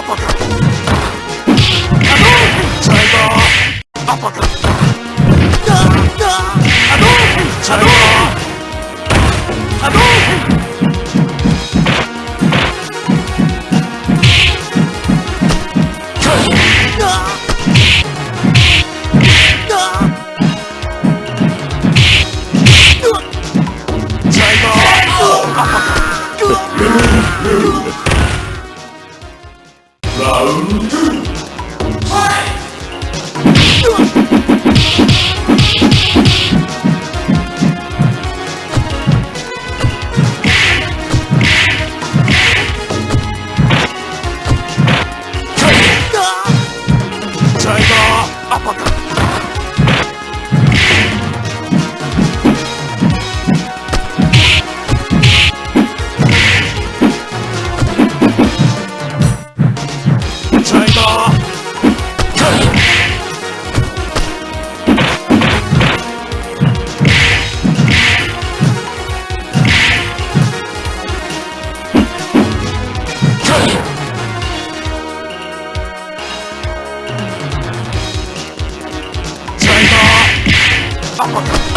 アパカ。アパカ Oh.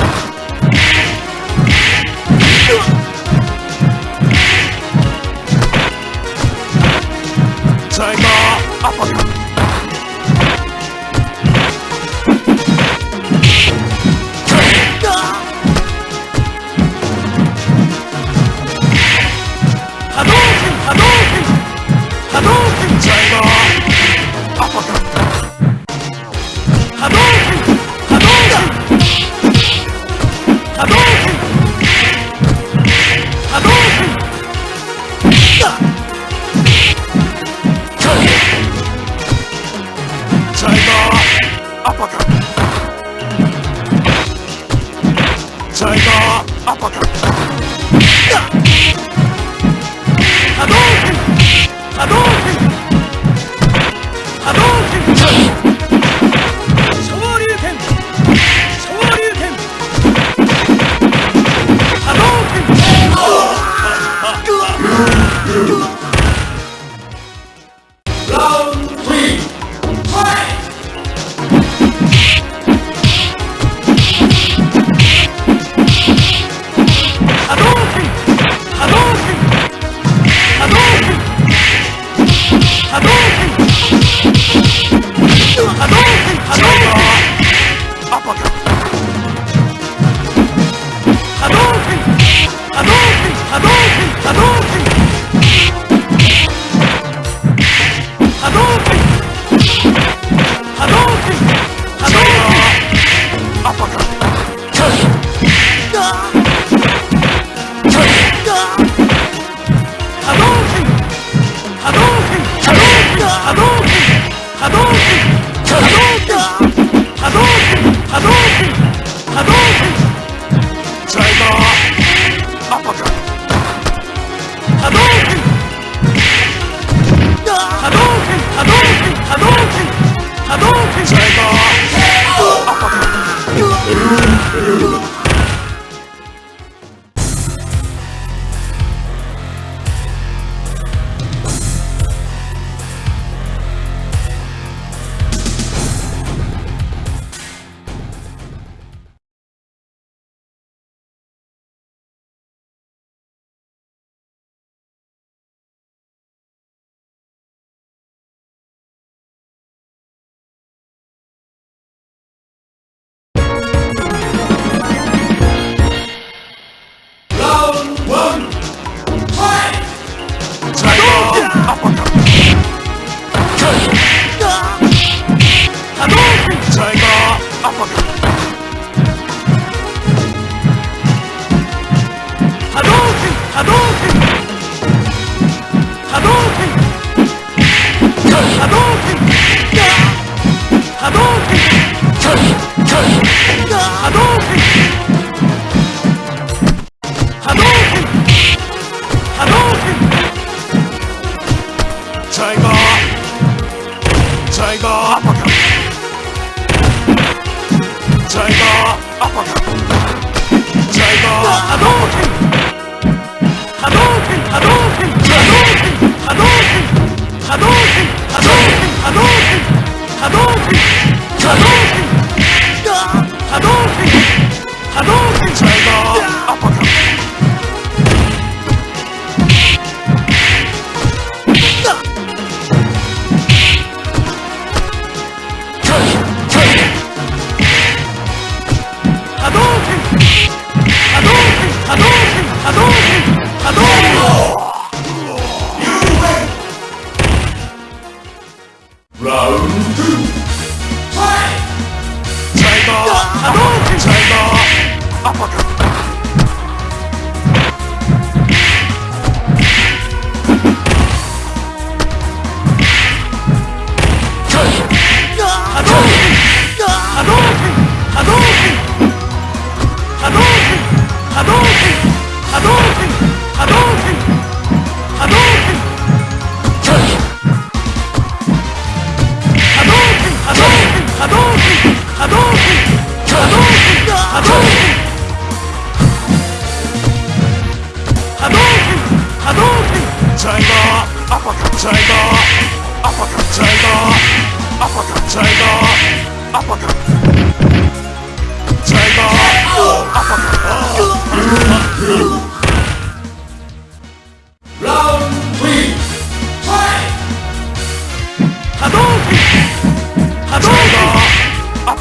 Dragon!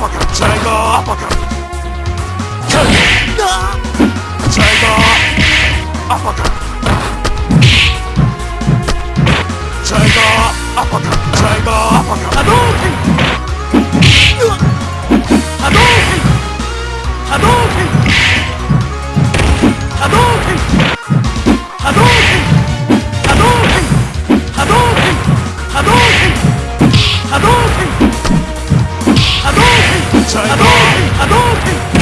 ジャイガージャイガーアパカジャイガーアパカジャイガーアパカ波動拳波動拳波動拳波動拳波動拳波動拳波動拳波動拳 time. Adolf! Adolf!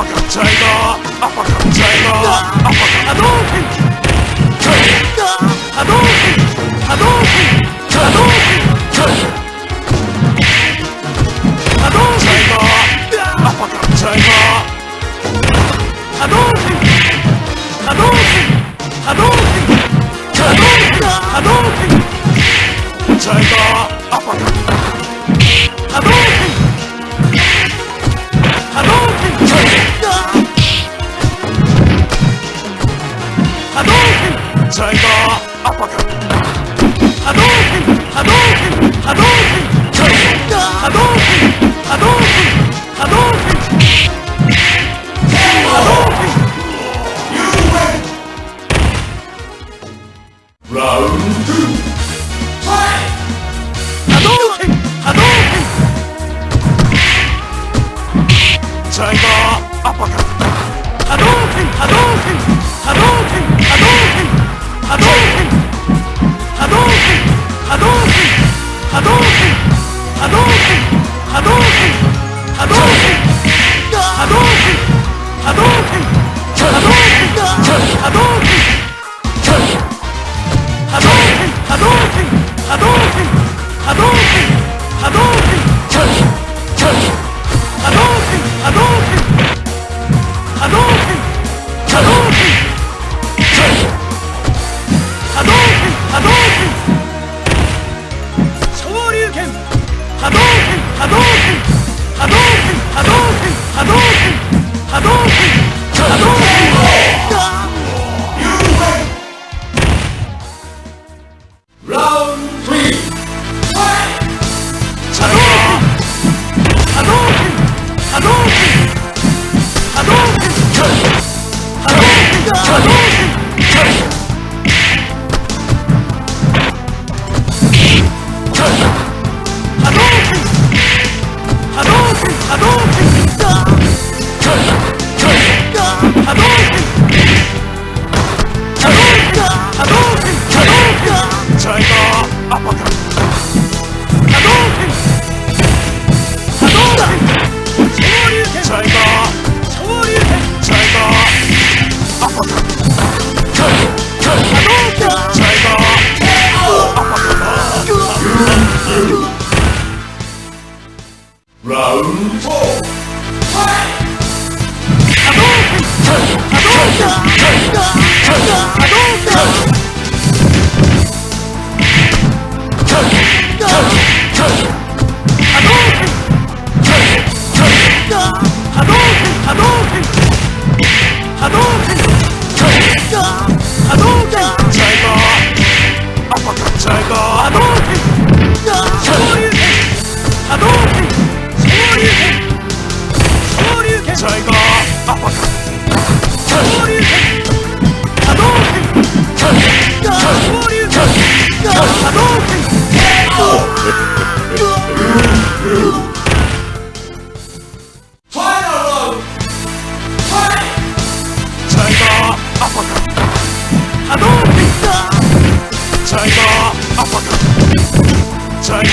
パカチャイガーアパカチャイガーアパカアドーフィンチャイアドーフィンアドーフィンアドーフィンチャイアドーフィンチャイガーアパカチャイガーアドーフィンアドーフィンアドーフィンチャイガーアパカアドーフィンライダーアパカハドークハドークハドークカイソハドークハドークハドークハドークラウンドハドークハドークスライドーアパカハドークハドークハドークハドーク波動波動波動波動波動波動波動波動波動波動波動波動波動拳波動拳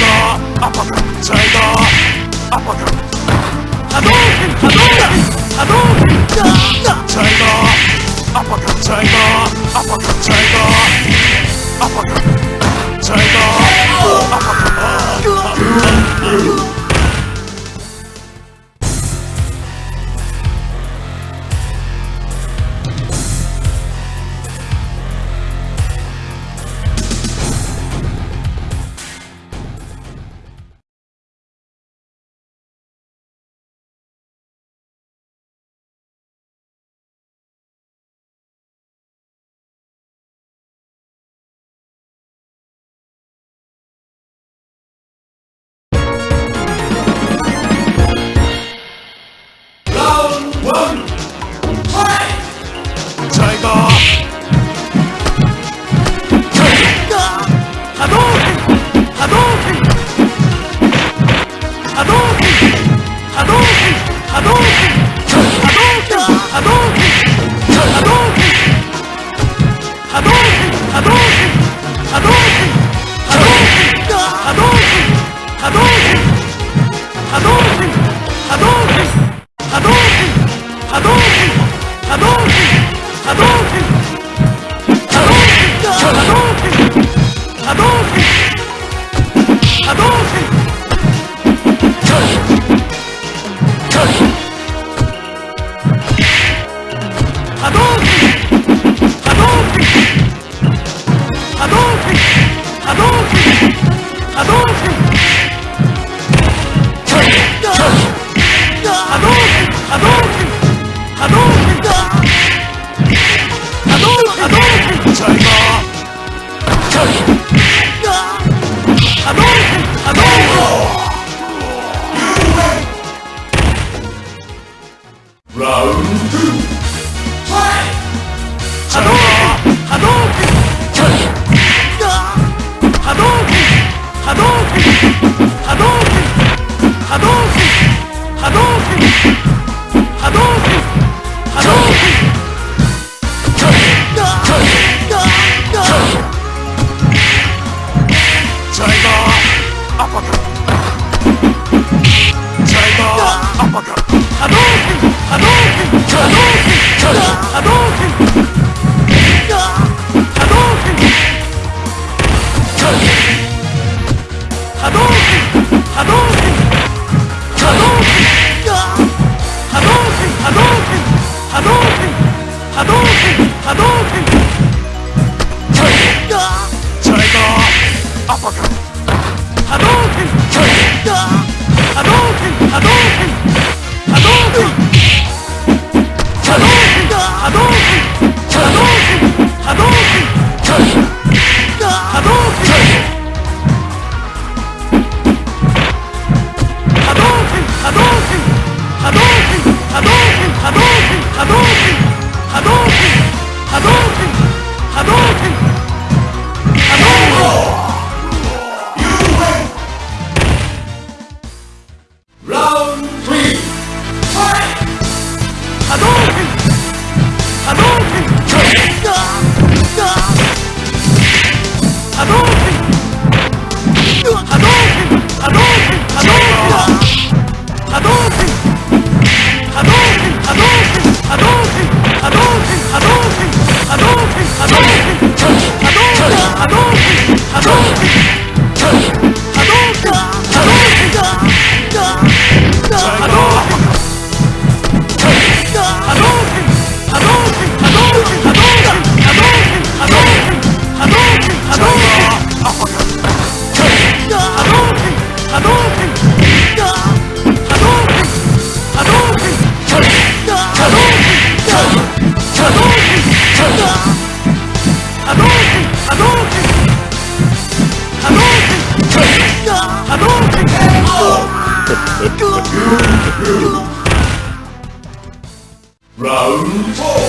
Round four.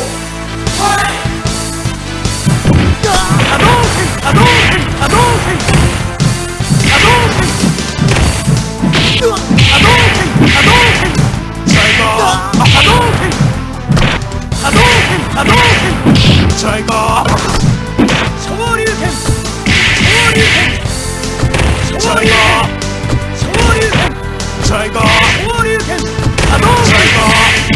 Fight! Hadouken! Hadouken! Hadouken! Hadouken! Hadouken! Hadouken! Tiger! Hadouken! Hadouken! Hadouken! Tiger! 昇竜拳！昇竜拳！昇竜拳！Trigger! Oh, you can... Trigger!